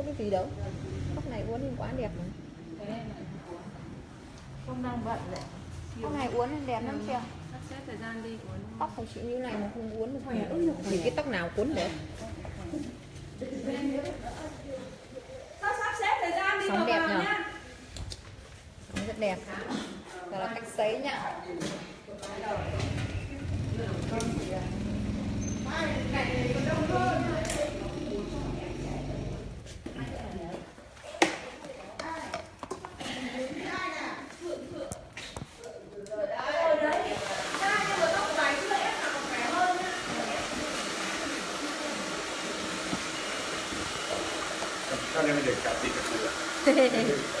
có cái gì đâu. Tóc này uốn lên quá đẹp mà. Không đang bận đấy. Tóc này uốn đẹp lắm chưa? Thời gian đi uốn tóc phải chịu như này mà không uốn được thì cái tóc nào cuốn được. Sao sắp xếp thời gian đi vào đẹp nhỉ? nhá. Nó rất đẹp. Đó là cách sấy nhá. Cho cả sữa.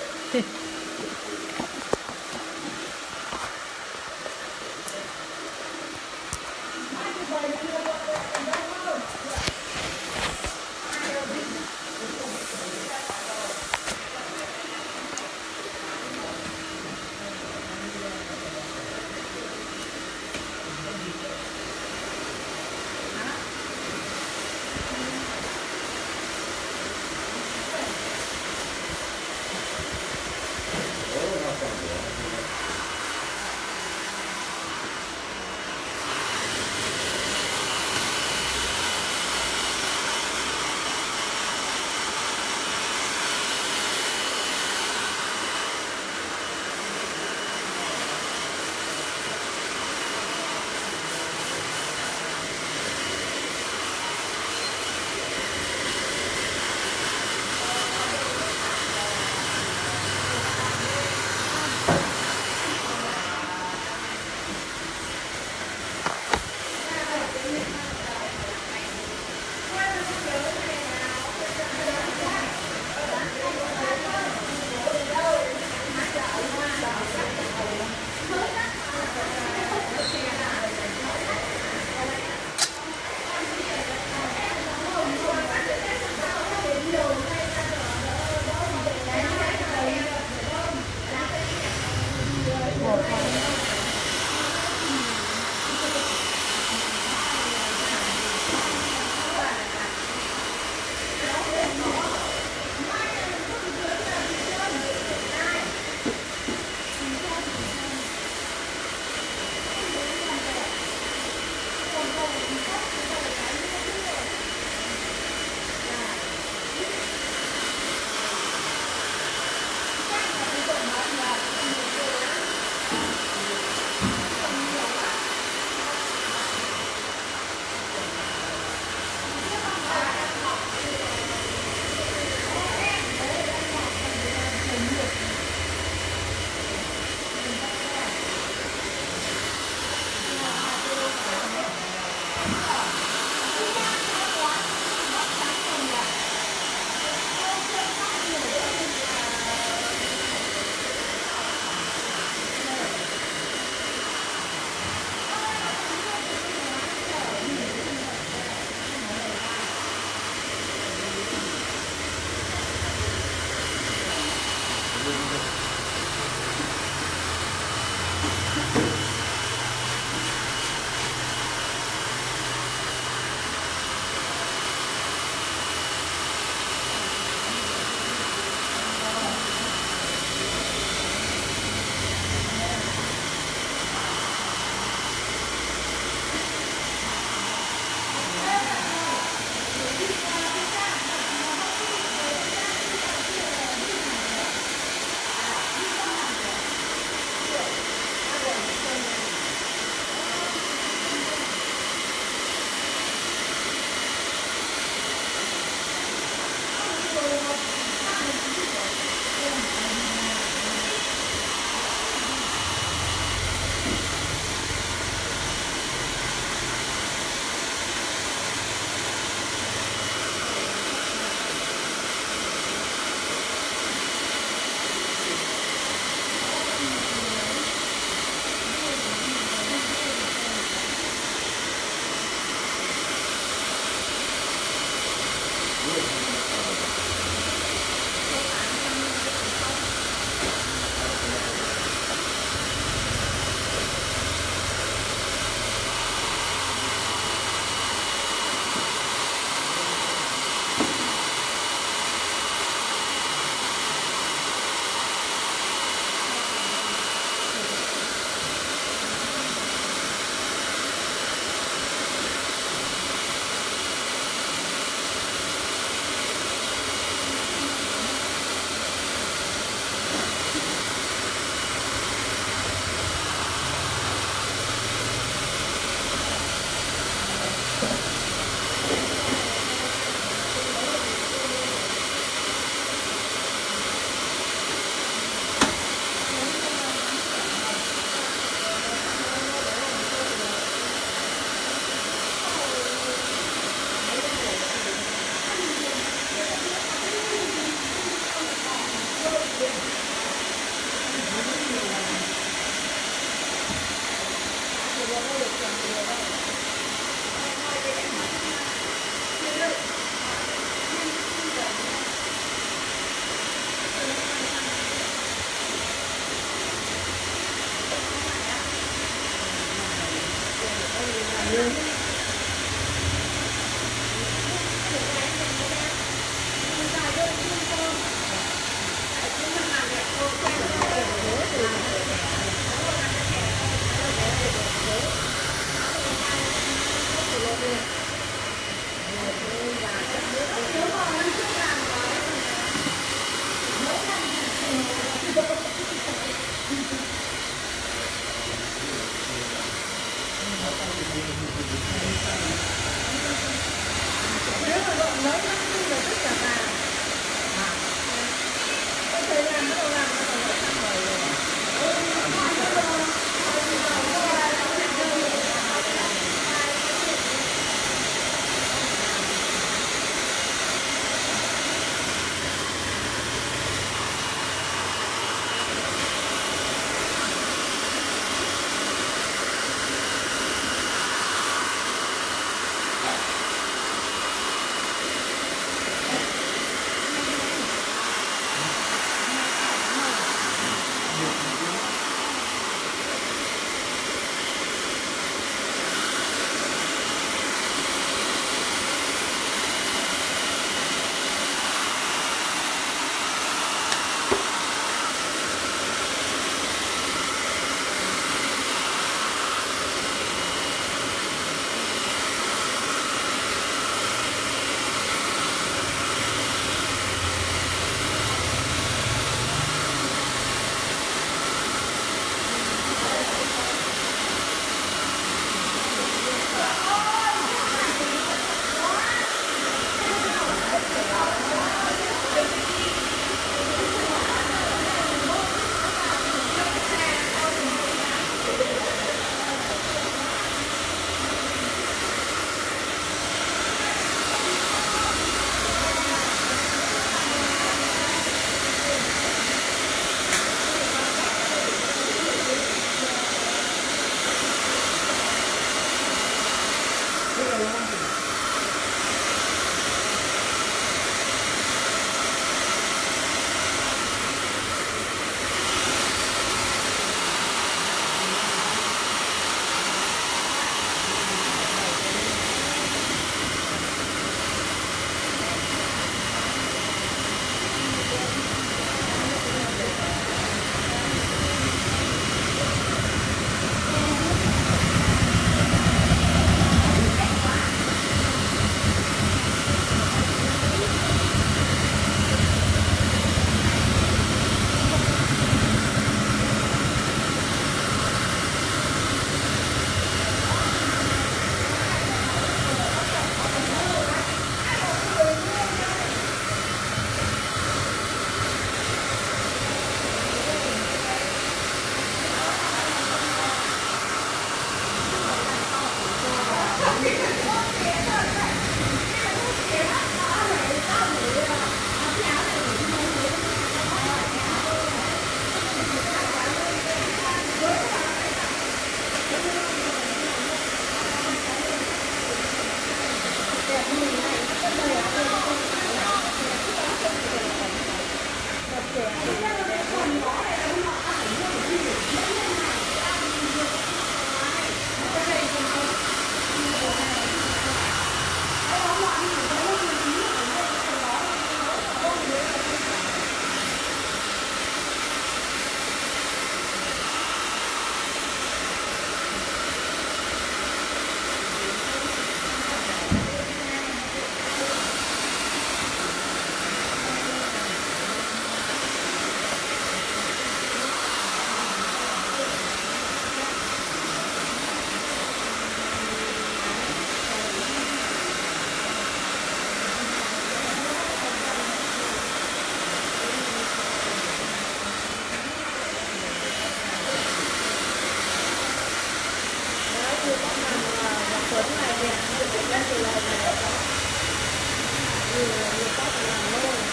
예, 이거따 로.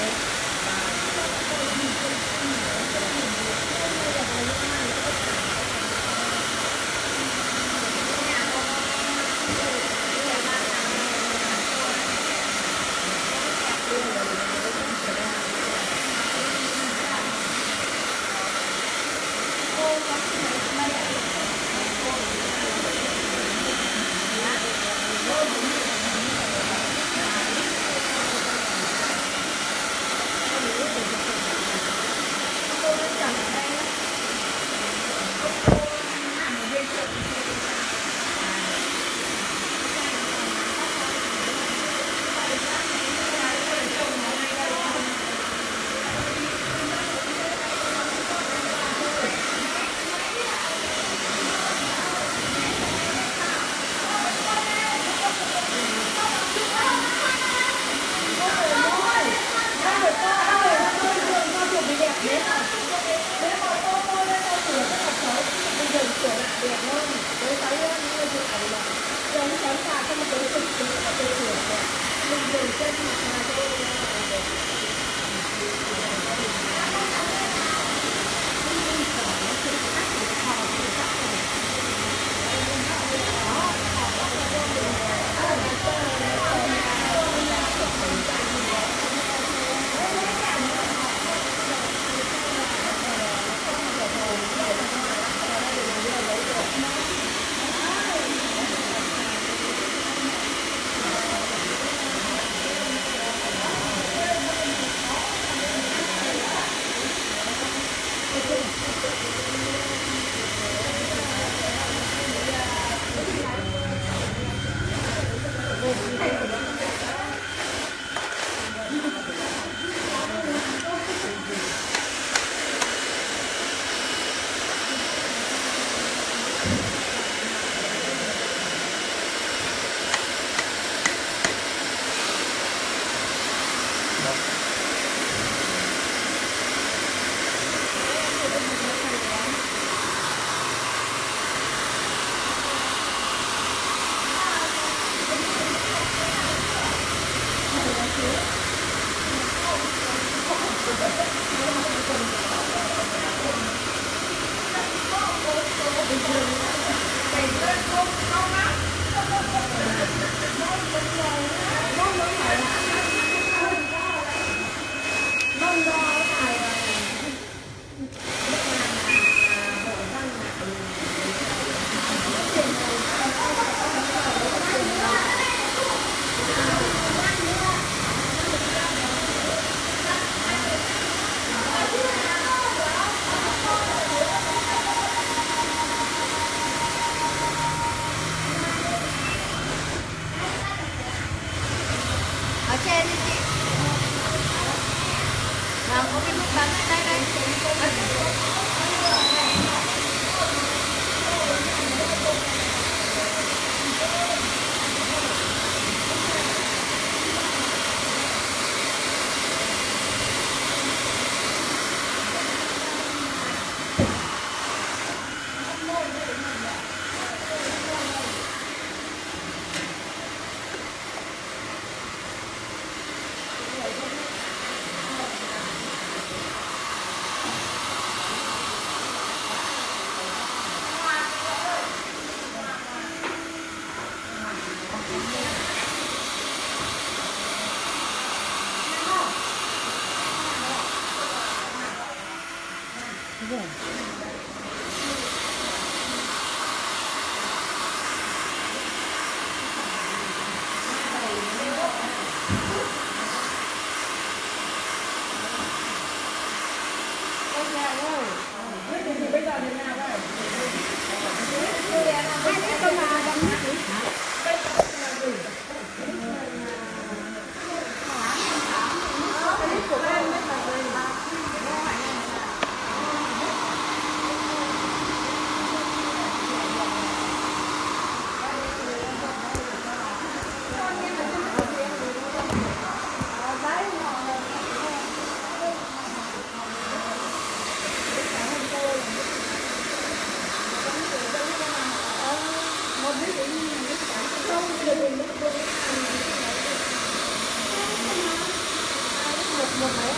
먹어요?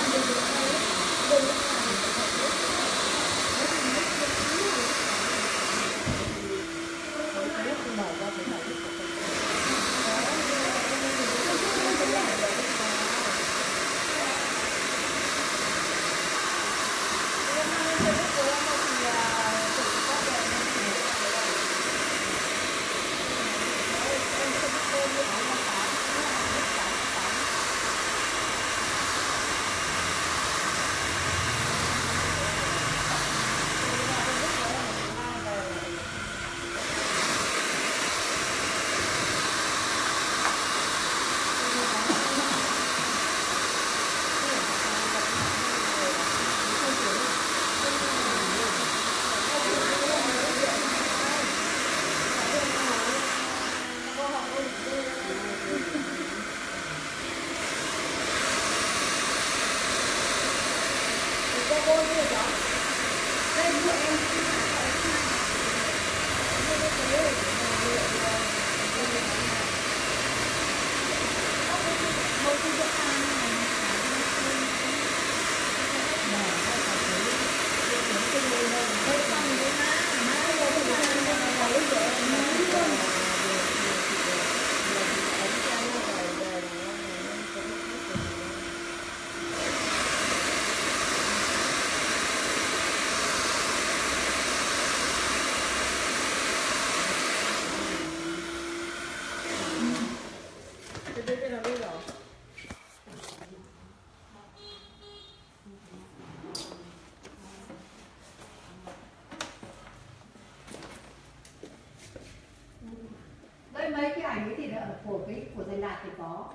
này mới thì là của cái, của dân đạt thì có.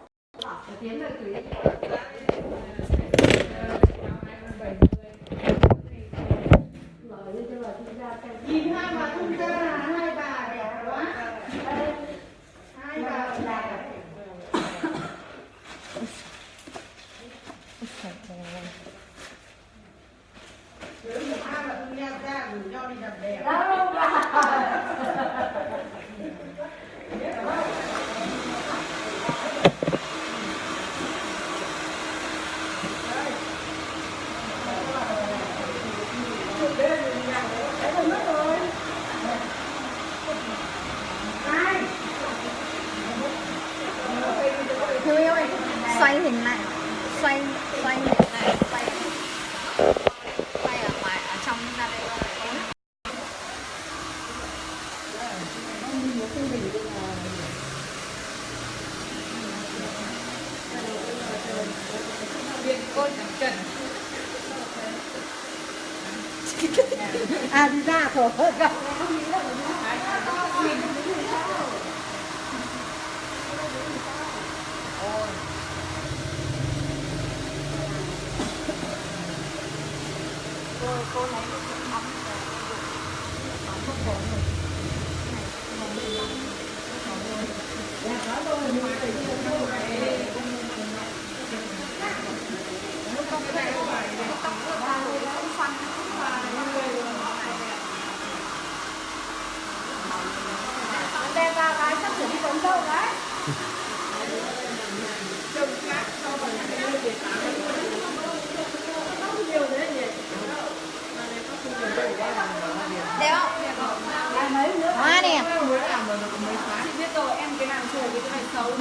Bảo tiếng lời từ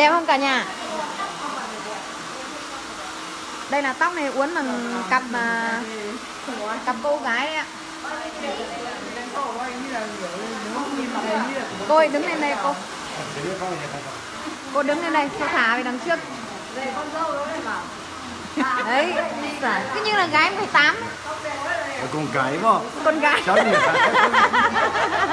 đẹp không cả nhà? Đây là tóc này uốn bằng cặp mà cặp cô gái đấy ạ. Cô ơi đứng lên đây cô. Không không cô đứng lên đây cô thả về đằng trước. Đấy cứ như là gái 18 Con cái mà. con gái. Cháu?